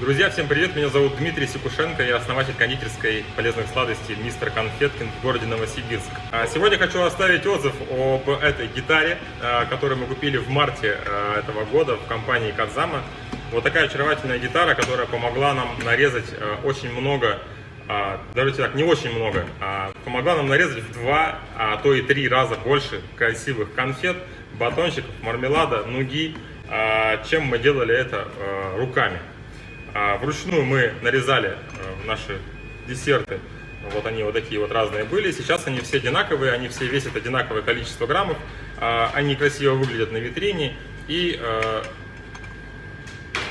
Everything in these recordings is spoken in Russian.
Друзья, всем привет! Меня зовут Дмитрий Сикушенко, я основатель кондитерской полезных сладостей «Мистер Конфеткин» в городе Новосибирск. А Сегодня хочу оставить отзыв об этой гитаре, а, которую мы купили в марте а, этого года в компании Казама. Вот такая очаровательная гитара, которая помогла нам нарезать очень много даже так, не очень много, помогла нам нарезать в два, а то и три раза больше красивых конфет, батончиков, мармелада, нуги, чем мы делали это руками. А, вручную мы нарезали э, наши десерты. Вот они вот такие вот разные были. Сейчас они все одинаковые, они все весят одинаковое количество граммов. А, они красиво выглядят на витрине. И э,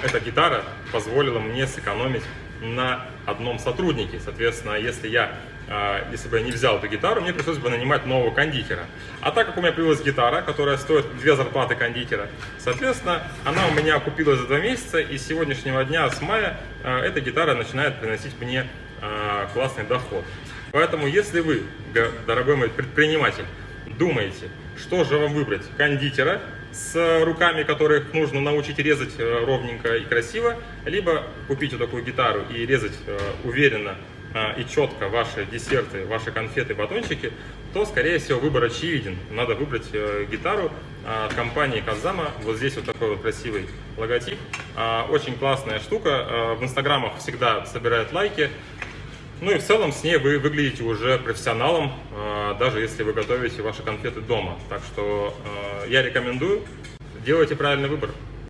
эта гитара позволила мне сэкономить на одном сотруднике. Соответственно, если я, а, если бы я не взял эту гитару, мне пришлось бы нанимать нового кондитера. А так как у меня появилась гитара, которая стоит две зарплаты кондитера, соответственно, она у меня окупилась за два месяца, и с сегодняшнего дня, с мая, а, эта гитара начинает приносить мне а, классный доход. Поэтому, если вы, дорогой мой предприниматель, думаете, что же вам выбрать, кондитера с руками, которых нужно научить резать э, ровненько и красиво, либо купить вот такую гитару и резать э, уверенно э, и четко ваши десерты, ваши конфеты, батончики, то, скорее всего, выбор очевиден. Надо выбрать гитару от компании Казама. Вот здесь вот такой вот красивый логотип. Очень классная штука. В инстаграмах всегда собирает лайки. Ну и в целом с ней вы выглядите уже профессионалом, а, даже если вы готовите ваши конфеты дома. Так что а, я рекомендую, делайте правильный выбор.